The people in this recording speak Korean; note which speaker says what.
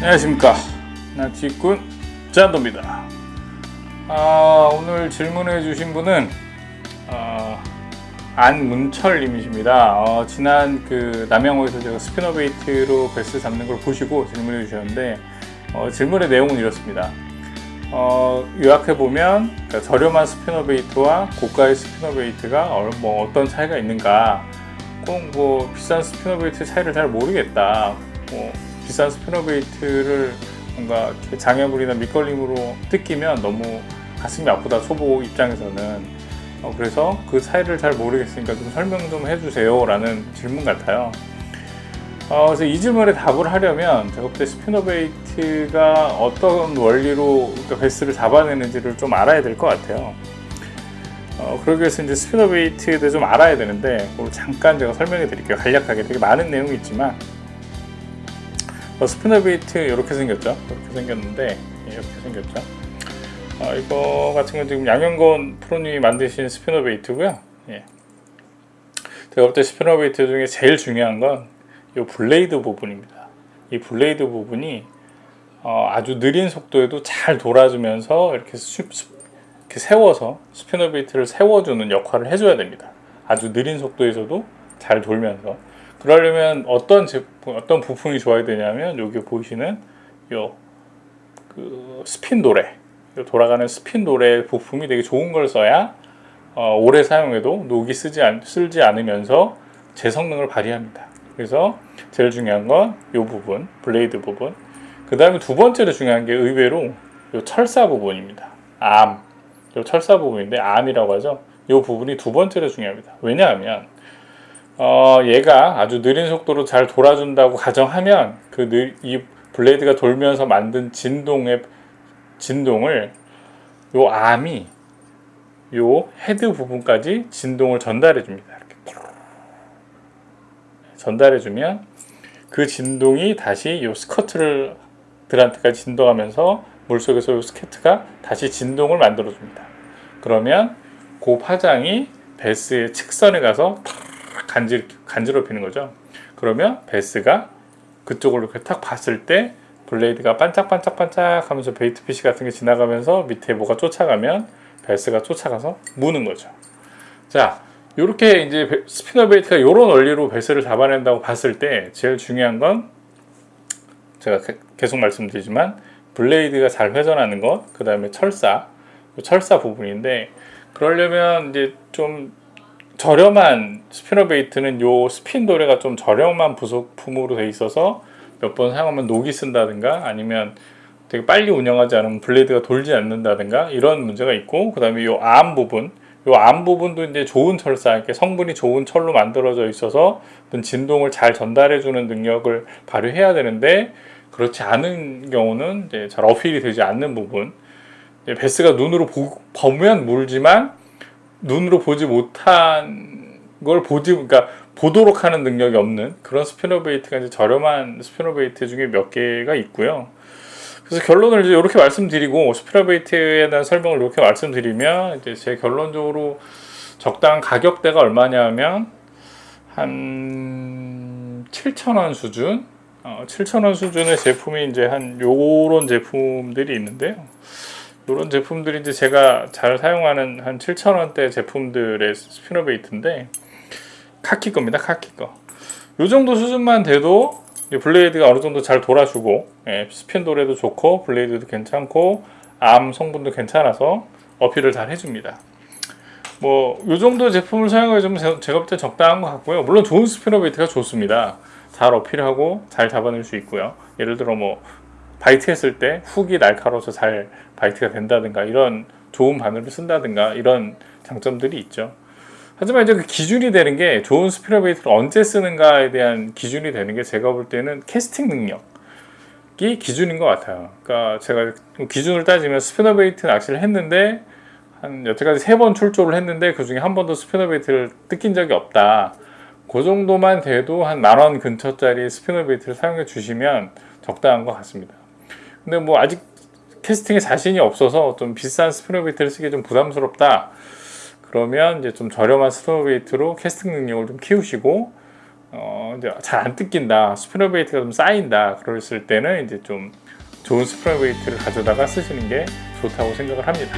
Speaker 1: 안녕하십니까. 낚시꾼 짠도입니다. 아, 오늘 질문해 주신 분은 어, 안문철님이십니다. 어, 지난 그 남양호에서 제가 spinner bait로 배스 잡는 걸 보시고 질문해 주셨는데 어, 질문의 내용은 이렇습니다. 어, 요약해 보면 그러니까 저렴한 spinner bait와 고가의 spinner bait가 어, 뭐 어떤 차이가 있는가 꼭 뭐 비싼 spinner bait 차이를 잘 모르겠다 뭐 비싼 spinner bait를 뭔가 장애물이나 밑걸림으로 뜯기면 너무 가슴이 아프다 초보 입장에서는. 어, 그래서 그 차이를 잘 모르겠으니까 좀 설명 좀 해주세요 라는 질문 같아요. 어, 그래서 이 질문에 답을 하려면 제가 볼때 spinner bait가 어떤 원리로 그러니까 배스를 잡아내는지를 좀 알아야 될 것 같아요. 어, 그러기 위해서 이제 spinner bait에 대해 좀 알아야 되는데 잠깐 제가 설명해 드릴게요. 간략하게. 되게 많은 내용이 있지만 어, spinner bait 이렇게 생겼죠? 이렇게 생겼는데 예, 이렇게 생겼죠? 어, 이거 같은 건 지금 양현건 프로님이 만드신 spinner bait고요. 예. 제가 볼 때 spinner bait 중에 제일 중요한 건 이 blade 부분입니다. 이 blade 부분이 어, 아주 느린 속도에도 잘 돌아주면서 이렇게 수, 이렇게 세워서 spinner bait를 세워주는 역할을 해줘야 됩니다. 아주 느린 속도에서도 잘 돌면서 그러려면 어떤 제품, 어떤 부품이 좋아야 되냐면 여기 보이시는 요 그 스핀 도래 돌아가는 스핀 도래 부품이 되게 좋은 걸 써야 어, 오래 사용해도 녹이 스지 않, 슬지 않으면서 제 성능을 발휘합니다. 그래서 제일 중요한 건 이 부분, blade 부분. 그 다음에 두 번째로 중요한 게 의외로 이 철사 부분입니다. Arm. 철사 부분인데 arm이라고 하죠. 이 부분이 두 번째로 중요합니다. 왜냐하면 어, 얘가 아주 느린 속도로 잘 돌아준다고 가정하면 그 이 blade가 돌면서 만든 진동의 진동을 요 암이 요 헤드 부분까지 진동을 전달해 줍니다. 전달해 주면 그 진동이 다시 요 스커트를 들한테까지 진동하면서 물속에서 요 스커트가 다시 진동을 만들어 줍니다. 그러면 그 파장이 베스의 측선에 가서 간질, 간지럽히는 거죠. 그러면 베스가 그쪽을 이렇게 탁 봤을 때 blade가 반짝반짝반짝 하면서 bait fish 같은 게 지나가면서 밑에 뭐가 쫓아가면 베스가 쫓아가서 무는 거죠. 자, 이렇게 이제 spinner bait가 이런 원리로 베스를 잡아낸다고 봤을 때 제일 중요한 건 제가 계속 말씀드리지만 blade가 잘 회전하는 것, 그 다음에 철사, 철사 부분인데 그러려면 이제 좀 저렴한 spinner bait는 요 스핀 도래가 좀 저렴한 부속품으로 돼 있어서 몇 번 사용하면 녹이 슨다든가 아니면 되게 빨리 운영하지 않으면 blade가 돌지 않는다든가 이런 문제가 있고 그 다음에 요 arm 부분. 요 arm 부분도 이제 좋은 철사 이렇게 성분이 좋은 철로 만들어져 있어서 어떤 진동을 잘 전달해 주는 능력을 발휘해야 되는데 그렇지 않은 경우는 이제 잘 어필이 되지 않는 부분. 베스가 눈으로 보, 보면 물지만 눈으로 보지 못한 걸 보지 그러니까 보도록 하는 능력이 없는 그런 spinner bait가 이제 저렴한 spinner bait 중에 몇 개가 있고요. 그래서 결론을 이제 이렇게 말씀드리고 spinner bait에 대한 설명을 이렇게 말씀드리면 이제 제 결론적으로 적당한 가격대가 얼마냐면 한 7,000원 수준 어, 7,000원 수준의 제품이 이제 한 요런 제품들이 있는데요. 이런 제품들이 이제 제가 잘 사용하는 한 7,000원대 제품들의 spinner bait인데 카키 겁니다. 카키 거. 이 정도 수준만 돼도 blade가 어느 정도 잘 돌아주고 예, 스핀 도래도 좋고 blade도 괜찮고 arm 성분도 괜찮아서 어필을 잘 해줍니다. 뭐이 정도 제품을 사용해주면 제가 볼 때 적당한 것 같고요. 물론 좋은 spinner bait가 좋습니다. 잘 어필하고 잘 잡아낼 수 있고요. 예를 들어 뭐 bite 했을 때 훅이 날카로워서 잘 bite가 된다든가 이런 좋은 바늘을 쓴다든가 이런 장점들이 있죠. 하지만 이제 그 기준이 되는 게 좋은 spinner bait를 언제 쓰는가에 대한 기준이 되는 게 제가 볼 때는 캐스팅 능력이 기준인 것 같아요. 그러니까 제가 기준을 따지면 spinner bait 낚시를 했는데 한 여태까지 세 번 출조를 했는데 그 중에 한 번도 spinner bait를 뜯긴 적이 없다. 그 정도만 돼도 한 만 원 근처짜리 spinner bait를 사용해 주시면 적당한 것 같습니다. 근데 뭐 아직 캐스팅에 자신이 없어서 좀 비싼 spinner bait를 쓰기 좀 부담스럽다. 그러면 이제 좀 저렴한 spinner bait로 캐스팅 능력을 좀 키우시고 어, 이제 잘 안 뜯긴다. spinner bait가 좀 쌓인다. 그랬을 때는 이제 좀 좋은 스피너 베이트를 가져다가 쓰시는 게 좋다고 생각을 합니다